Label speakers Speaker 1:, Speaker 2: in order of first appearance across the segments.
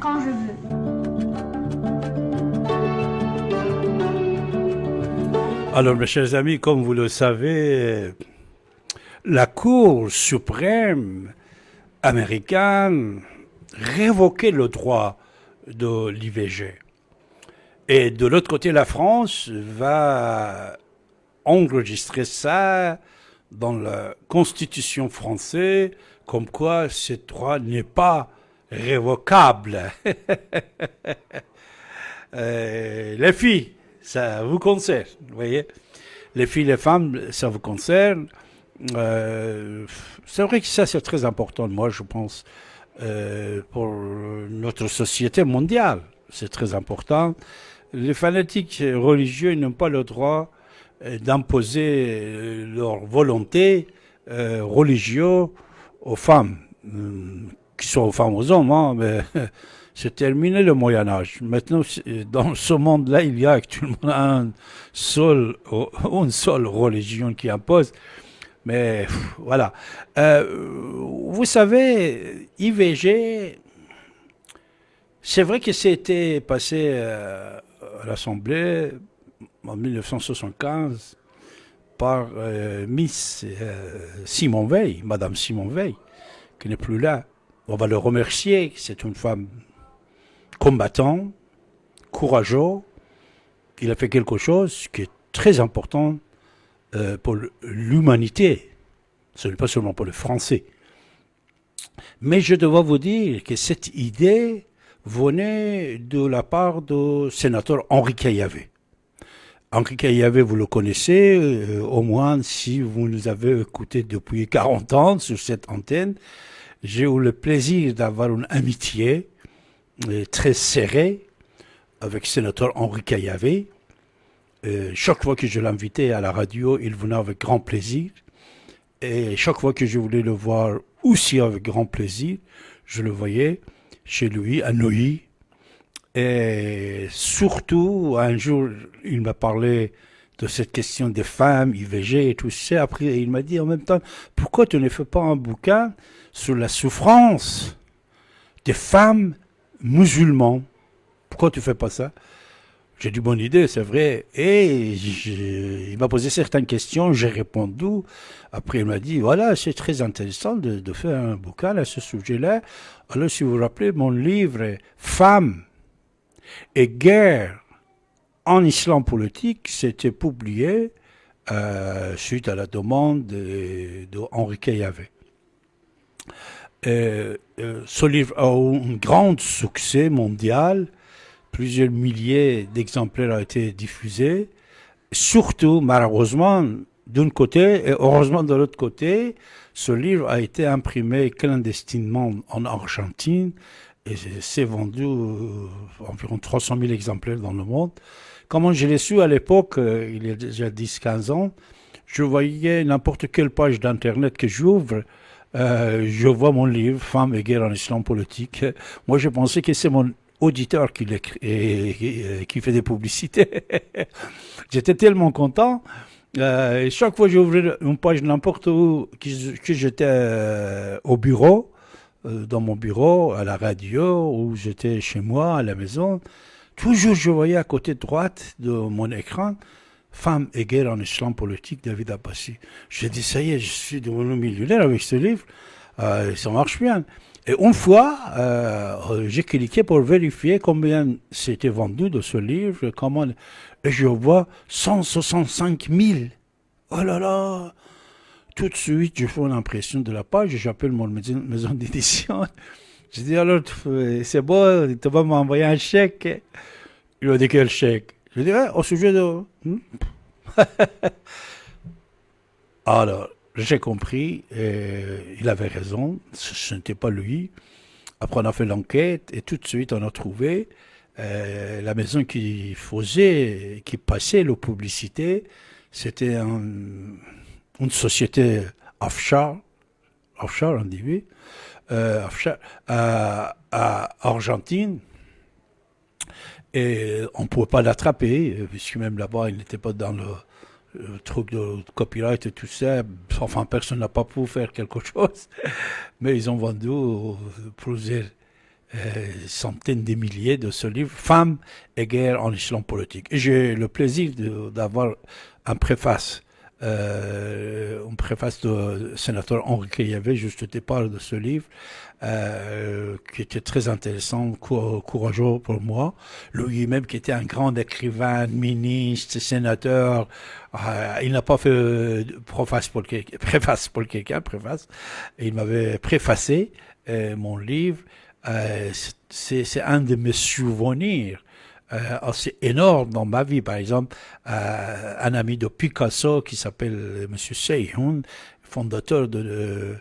Speaker 1: Quand je veux.
Speaker 2: Alors, mes chers amis, comme vous le savez, la Cour suprême américaine révoquait le droit de l'IVG. Et de l'autre côté, la France va enregistrer ça dans la Constitution française, comme quoi ce droit n'est pas révocable. Euh, les filles, ça vous concerne, vous voyez. Les filles, les femmes, ça vous concerne. Euh, c'est vrai que ça, c'est très important, moi, je pense, euh, pour notre société mondiale. C'est très important. Les fanatiques religieux n'ont pas le droit d'imposer leur volonté religieuse aux femmes, euh, qui sont aux femmes aux hommes, hein, mais c'est terminé le Moyen Âge. Maintenant, dans ce monde-là, il y a actuellement un seul, une seule religion qui impose. Mais voilà. Euh, vous savez, IVG, c'est vrai que c'était passé euh, à l'Assemblée en 1975 par euh, Miss Simon Veil, Madame Simon Veil, qui n'est plus là. On va le remercier, c'est une femme combattante, courageuse. Il a fait quelque chose qui est très important euh, pour l'humanité. Ce n'est pas seulement pour les Français. Mais je dois vous dire que cette idée venait de la part du sénateur Henri Caillavet. Henri Caillavet, vous le connaissez, euh, au moins si vous nous avez écouté depuis 40 ans sur cette antenne. J'ai eu le plaisir d'avoir une amitié euh, très serrée avec le sénateur Henri Caillavet. Euh, chaque fois que je l'invitais à la radio, il venait avec grand plaisir. Et chaque fois que je voulais le voir aussi avec grand plaisir, je le voyais chez lui à Neuilly. Et surtout, un jour, il m'a parlé de cette question des femmes, IVG et tout ça. Après, il m'a dit en même temps, pourquoi tu ne fais pas un bouquin sur la souffrance des femmes musulmanes Pourquoi tu fais pas ça? J'ai dit bonne idée, c'est vrai. Et il m'a posé certaines questions, j'ai répondu. Après, il m'a dit voilà, c'est très intéressant de, de faire un bouquin à ce sujet-là. Alors, si vous vous rappelez, mon livre Femmes et guerre en islam politique, c'était publié euh, suite à la demande de, de Henri euh, ce livre a eu un grand succès mondial plusieurs milliers d'exemplaires ont été diffusés. Surtout, malheureusement, d'un côté, et heureusement de l'autre côté, ce livre a été imprimé clandestinement en Argentine et s'est vendu euh, environ 300 000 exemplaires dans le monde. Comment je l'ai su à l'époque, euh, il y a déjà 10-15 ans, je voyais n'importe quelle page d'Internet que j'ouvre, euh, je vois mon livre, Femmes et guerre en islam politique. Moi, je pensais que c'est mon auditeur qui, et- et- qui fait des publicités. J'étais tellement content. Euh, chaque fois que j'ouvrais une page n'importe où, que, j'étais au bureau, dans mon bureau, à la radio, ou j'étais chez moi, à la maison, toujours je voyais à côté droite de mon écran Femmes et guerre en islam politique, David Abbassi. J'ai dit, ça y est, je suis devenu millionnaire avec ce livre. Euh, ça marche bien. Et une fois, euh, j'ai cliqué pour vérifier combien c'était vendu de ce livre, comment, et je vois 165 000. Oh là là! Tout de suite, je fais une impression de la page, j'appelle mon maison d'édition. Je dis alors, tu- c'est bon, tu vas m'envoyer un chèque. Il m'a dit quel chèque? Je dis, Ah, au sujet de. Hmm? alors, j'ai compris, et il avait raison, ce n'était pas lui. Après, on a fait l'enquête et tout de suite, on a trouvé euh, la maison qui faisait, qui passait la publicité. C'était un- une société offshore, offshore, on dit oui, euh, à, Argentine. Et on ne pouvait pas l'attraper, euh, puisque même là-bas, il n'était pas dans le, truc de copyright et tout ça. Enfin, personne n'a pas pu faire quelque chose. Mais ils ont vendu euh, plusieurs centaines de milliers de ce livre, Femmes et guerre en islam politique. J'ai le plaisir d'avoir un préface euh, une préface du sénateur Henri Cayavet, juste au départ de ce livre, euh, qui était très intéressant, courageux pour moi. Lui-même, qui était un grand écrivain, ministre, sénateur, euh, il n'a pas fait préface pour préface pour quelqu'un, préface. Il m'avait préfacé euh, mon livre. Euh, c'est un de mes souvenirs euh, assez énorme dans ma vie. Par exemple, euh, un ami de Picasso qui s'appelle M. Seyhoun, fondateur de,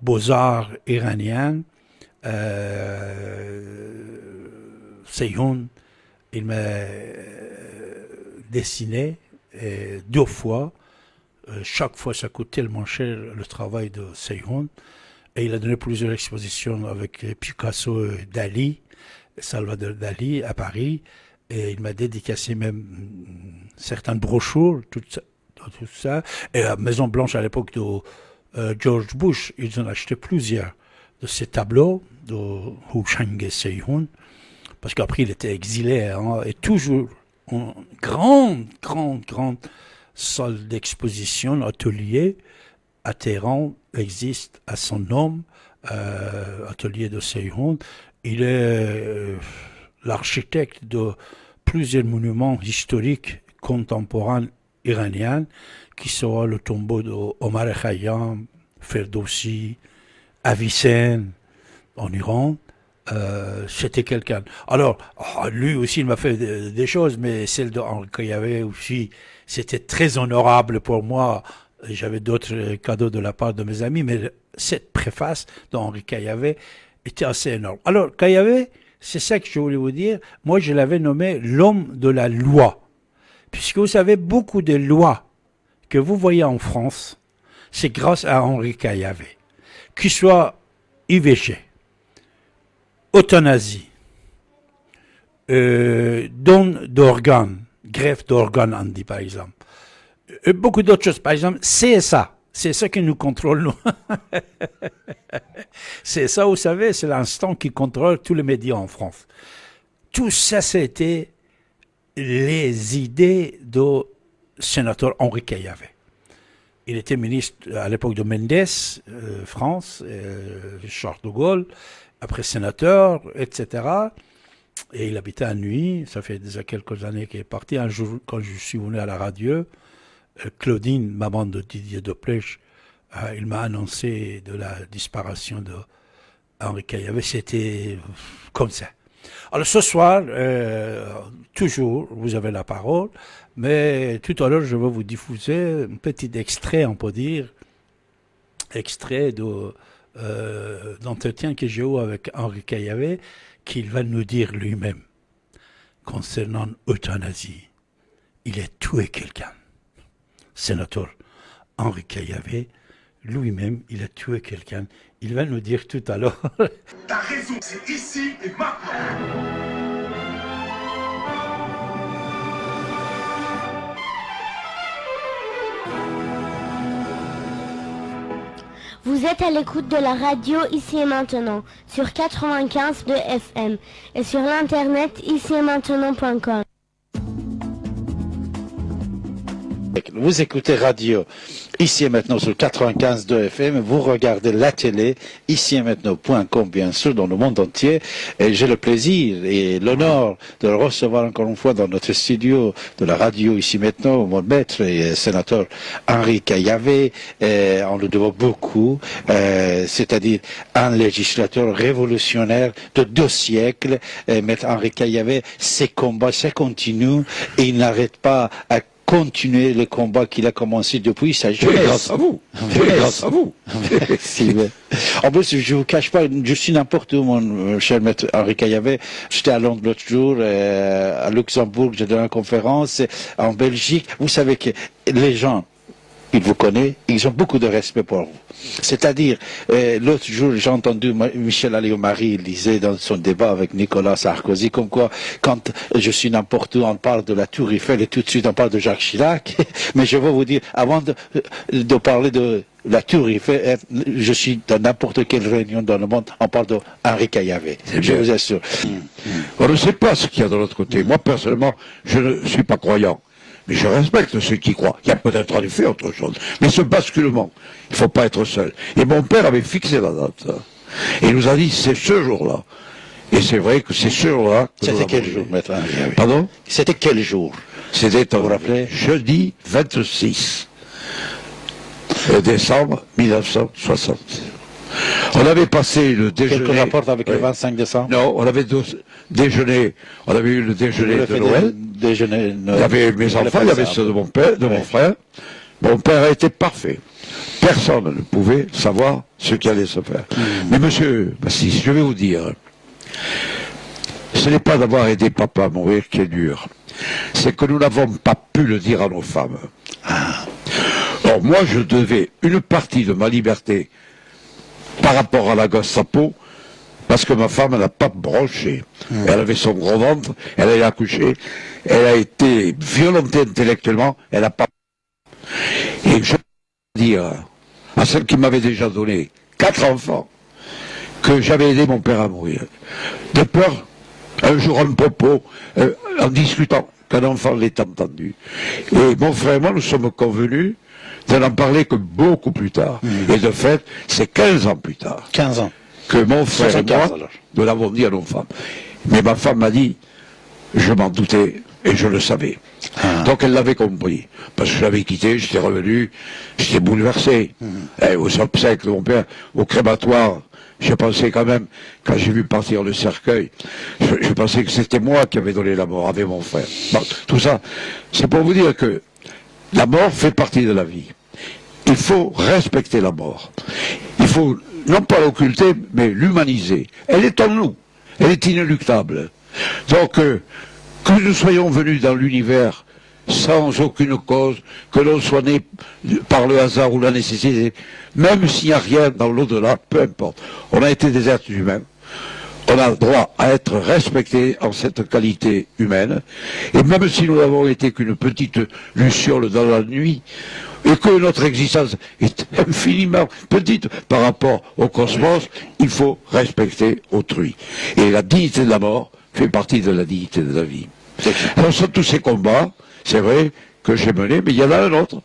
Speaker 2: Beaux-Arts iraniens. Euh, Seyhoun, il m'a dessiné deux fois. chaque fois, ça coûte tellement cher le travail de Seyhoun. Et il a donné plusieurs expositions avec Picasso et Dali. Salvador Dali à Paris. Et il m'a dédicacé même certaines brochures, tout ça. Tout ça. Et la Maison Blanche, à l'époque de euh, George Bush, ils ont acheté plusieurs de ces tableaux de Hu Shang Seyhun, parce qu'après il était exilé, hein, et toujours une grande, grande, grande salle d'exposition, atelier à Téhéran existe à son nom, euh, atelier de Seyhun. Il est euh, l'architecte de plusieurs monuments historiques contemporains iraniens, qui sont le tombeau d'Omar Khayyam, Ferdowsi, Avicenne, en Iran. Euh, c'était quelqu'un. Alors, ah, lui aussi, il m'a fait des, choses, mais celle de avait aussi, c'était très honorable pour moi. J'avais d'autres cadeaux de la part de mes amis, mais cette préface d'Henri Cayavet était assez énorme. Alors, Cayavet, c'est ça que je voulais vous dire. Moi, je l'avais nommé l'homme de la loi. Puisque vous savez, beaucoup de lois que vous voyez en France, c'est grâce à Henri Caillavet. Qu'il soit IVG, euthanasie, euh, don d'organes, greffe d'organes, on dit par exemple, euh, beaucoup d'autres choses. Par exemple, CSA, c'est ça qui nous contrôle. c'est ça, vous savez, c'est l'instant qui contrôle tous les médias en France. Tout ça, c'était les idées du sénateur Henri Caillavet. Il était ministre à l'époque de Mendes, euh, France, euh, Charles de Gaulle, après sénateur, etc. Et il habitait à Nuit, ça fait déjà quelques années qu'il est parti. Un jour, quand je suis venu à la radio, euh, Claudine, maman de Didier Deplèche, euh, il m'a annoncé de la disparition de Henri Caillavet. C'était comme ça. Alors ce soir, euh, toujours, vous avez la parole, mais tout à l'heure, je vais vous diffuser un petit extrait, on peut dire, extrait d'entretien que j'ai eu avec Henri Caillavet, qu'il va nous dire lui-même concernant l'euthanasie. Il a tué quelqu'un sénateur Henri Caillavet, lui-même, il a tué quelqu'un. Il va nous dire tout à l'heure.
Speaker 3: T'as raison, c'est ici et maintenant.
Speaker 4: Vous êtes à l'écoute de la radio ici et maintenant sur 95 de FM et sur l'internet ici et maintenant.com.
Speaker 5: Vous écoutez radio ici et maintenant sur 95 de FM. Vous regardez la télé ici et maintenant.com bien sûr dans le monde entier. J'ai le plaisir et l'honneur de le recevoir encore une fois dans notre studio de la radio ici maintenant, mon maître et sénateur Henri Caillavet. on le doit beaucoup, euh, c'est-à-dire un législateur révolutionnaire de deux siècles. Maître Henri Caillavet, ses combats, ça continue et il n'arrête pas à continuer le combat qu'il a commencé depuis sa jeunesse.
Speaker 6: grâce à vous. grâce à vous.
Speaker 5: En plus, je vous cache pas, je suis n'importe où, mon cher maître Henri Caillavet. J'étais à Londres l'autre jour, euh, à Luxembourg, j'ai donné une conférence, en Belgique. Vous savez que les gens ils vous connaissent, ils ont beaucoup de respect pour vous. C'est-à-dire, euh, l'autre jour, j'ai entendu Michel Alliot-Marie disait dans son débat avec Nicolas Sarkozy, comme quoi, quand je suis n'importe où, on parle de la Tour Eiffel et tout de suite on parle de Jacques Chirac. Mais je vais vous dire, avant de, de parler de la Tour Eiffel, je suis dans n'importe quelle réunion dans le monde, on parle d'Henri Caillavet. Je vous assure.
Speaker 6: On ne sait pas ce qu'il y a de l'autre côté. Moi, personnellement, je ne suis pas croyant. Mais je respecte ceux qui croient. Il y a peut-être en effet autre chose. Mais ce basculement, il ne faut pas être seul. Et mon père avait fixé la date. Et il nous a dit, c'est ce jour-là. Et c'est vrai que c'est ce jour-là.
Speaker 5: C'était quel jour, maître
Speaker 6: Pardon?
Speaker 5: C'était quel jour?
Speaker 6: C'était, vous vous rappelez, jeudi 26 décembre 1960. On avait passé le déjeuner.
Speaker 5: Quelque rapport avec le 25 décembre
Speaker 6: Non, on avait déjeuné, on avait eu le déjeuner de Noël.
Speaker 5: Déjeuner
Speaker 6: Il y avait mes enfants, il y avait ceux de mon père, de mon frère. Mon père a été parfait. Personne ne pouvait savoir ce qui allait se faire. Hmm. Mais monsieur je vais vous dire, ce n'est pas d'avoir aidé papa à mourir qui est dur. C'est que nous n'avons pas pu le dire à nos femmes. Ah. Or, moi, je devais une partie de ma liberté par rapport à la Gestapo, parce que ma femme n'a pas bronché. Hmm. Elle avait son gros ventre, elle a accouché, elle a été violentée intellectuellement, elle n'a pas... Et je veux dire à celle qui m'avait déjà donné quatre enfants, que j'avais aidé mon père à mourir. De peur, un jour un popo, euh, en discutant, qu'un enfant l'ait entendu. Et mon frère et moi, nous sommes convenus de n'en parler que beaucoup plus tard. Hmm. Et de fait, c'est 15 ans plus tard.
Speaker 5: 15 ans.
Speaker 6: Que mon frère et moi, nous l'avons dit à nos femmes. Mais ma femme m'a dit, je m'en doutais et je le savais. Ah. Donc elle l'avait compris. Parce que je l'avais quitté, j'étais revenu, j'étais bouleversé. Hmm. Et aux obsèques de mon père, au crématoire, je pensais quand même, quand j'ai vu partir le cercueil, je, pensais que c'était moi qui avais donné la mort avec mon frère. tout ça, c'est pour vous dire que la mort fait partie de la vie. Il faut respecter la mort. Il faut non pas l'occulter, mais l'humaniser. Elle est en nous. Elle est inéluctable. Donc, euh, que nous soyons venus dans l'univers sans aucune cause, que l'on soit né par le hasard ou la nécessité, même s'il n'y a rien dans l'au-delà, peu importe. On a été des êtres humains. On a le droit à être respecté en cette qualité humaine. Et même si nous n'avons été qu'une petite luciole dans la nuit, et que notre existence est infiniment petite par rapport au cosmos, il faut respecter autrui. Et la dignité de la mort fait partie de la dignité de la vie. Alors, sur tous ces combats, c'est vrai que j'ai mené, mais il y en a un autre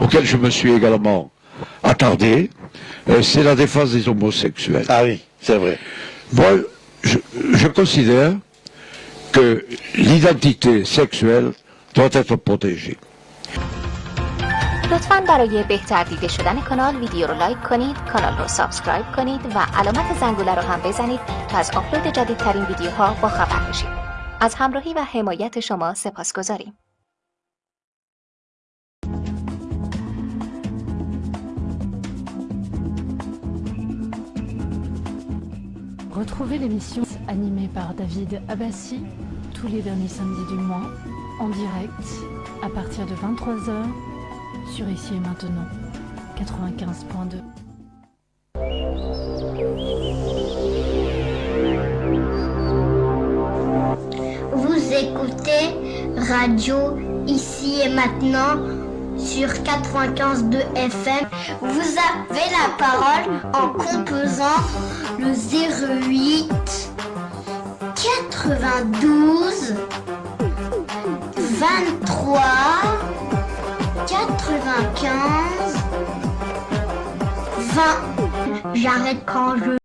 Speaker 6: auquel je me suis également attardé, euh, c'est la défense des homosexuels.
Speaker 5: Ah oui, c'est vrai.
Speaker 6: Moi, je, considère que l'identité sexuelle doit être protégée.
Speaker 7: لطفا برای بهتر دیده شدن کانال ویدیو رو لایک کنید کانال رو سابسکرایب کنید و علامت زنگوله رو هم بزنید تا از آپلود جدیدترین ویدیوها با خبر بشید از همراهی و حمایت شما سپاس گذاریم
Speaker 8: Retrouvez l'émission animée par David Abbassi tous les derniers samedis du mois en direct à partir de 23h sur Ici et Maintenant 95.2.
Speaker 4: Vous écoutez Radio Ici et Maintenant sur 95.2 FM. Vous avez la parole en composant le 08 92 23 95 20. J'arrête quand je